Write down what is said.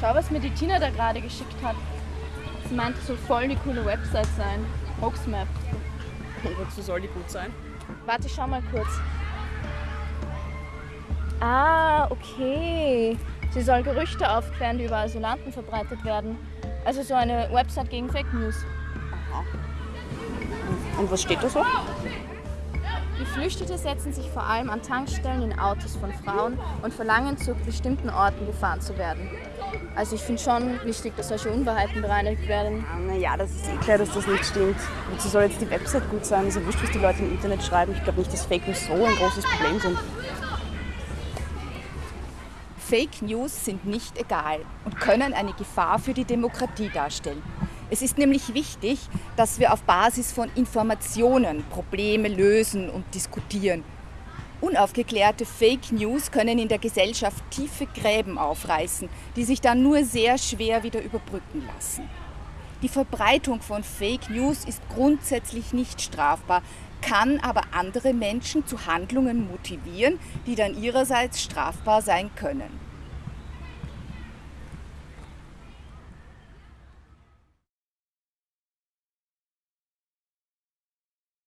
Schau, was mir die Tina da gerade geschickt hat. Sie meinte, es soll voll die coole Website sein. Hoaxmap. Und wozu soll die gut sein? Warte, schau mal kurz. Ah, okay. Sie soll Gerüchte aufklären, die über Asylanten verbreitet werden. Also so eine Website gegen Fake News. Aha. Und was steht da so? Geflüchtete setzen sich vor allem an Tankstellen in Autos von Frauen und verlangen, zu bestimmten Orten gefahren zu werden. Also ich finde schon wichtig, dass solche Unwahrheiten bereinigt werden. Ah, naja, das ist eh klar, dass das nicht stimmt. Wozu soll jetzt die Website gut sein? Ist ja wurscht, was die Leute im Internet schreiben. Ich glaube nicht, dass Fake News so ein großes Problem sind. Fake News sind nicht egal und können eine Gefahr für die Demokratie darstellen. Es ist nämlich wichtig, dass wir auf Basis von Informationen Probleme lösen und diskutieren. Unaufgeklärte Fake News können in der Gesellschaft tiefe Gräben aufreißen, die sich dann nur sehr schwer wieder überbrücken lassen. Die Verbreitung von Fake News ist grundsätzlich nicht strafbar, kann aber andere Menschen zu Handlungen motivieren, die dann ihrerseits strafbar sein können.